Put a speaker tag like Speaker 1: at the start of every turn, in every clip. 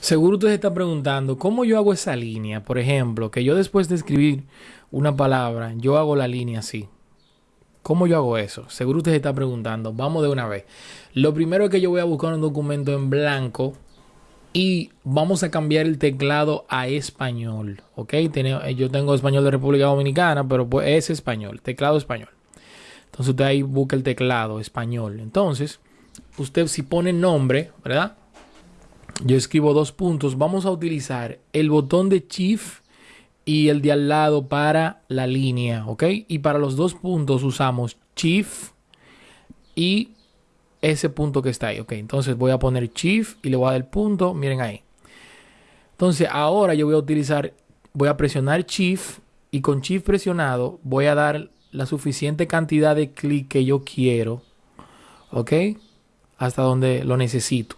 Speaker 1: Seguro usted se está preguntando, ¿cómo yo hago esa línea? Por ejemplo, que yo después de escribir una palabra, yo hago la línea así. ¿Cómo yo hago eso? Seguro usted se está preguntando. Vamos de una vez. Lo primero es que yo voy a buscar un documento en blanco y vamos a cambiar el teclado a español. ¿Ok? Yo tengo español de República Dominicana, pero pues es español, teclado español. Entonces usted ahí busca el teclado español. Entonces, usted si pone nombre, ¿verdad? Yo escribo dos puntos, vamos a utilizar el botón de Shift y el de al lado para la línea, ¿ok? Y para los dos puntos usamos Shift y ese punto que está ahí, ¿ok? Entonces voy a poner Shift y le voy a dar el punto, miren ahí. Entonces ahora yo voy a utilizar, voy a presionar Shift y con Shift presionado voy a dar la suficiente cantidad de clic que yo quiero, ¿ok? Hasta donde lo necesito.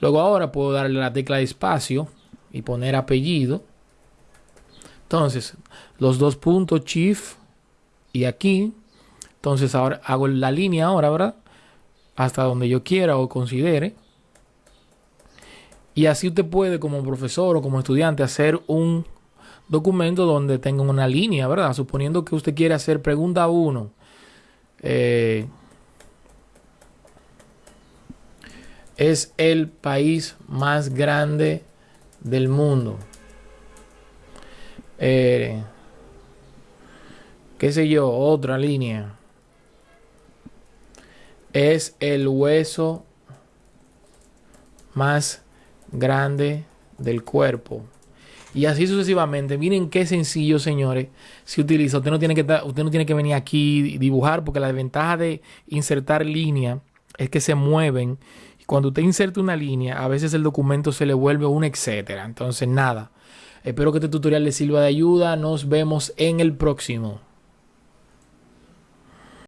Speaker 1: Luego ahora puedo darle la tecla de espacio y poner apellido. Entonces, los dos puntos Shift y aquí. Entonces ahora hago la línea ahora, ¿verdad? Hasta donde yo quiera o considere. Y así usted puede como profesor o como estudiante hacer un documento donde tenga una línea, ¿verdad? Suponiendo que usted quiere hacer pregunta 1. Eh, es el país más grande del mundo. Eh, ¿Qué sé yo? Otra línea. Es el hueso más grande del cuerpo. Y así sucesivamente. Miren qué sencillo, señores, se utiliza. Usted no tiene que, usted no tiene que venir aquí y dibujar porque la desventaja de insertar línea es que se mueven cuando usted inserta una línea, a veces el documento se le vuelve un etcétera. Entonces, nada. Espero que este tutorial le sirva de ayuda. Nos vemos en el próximo.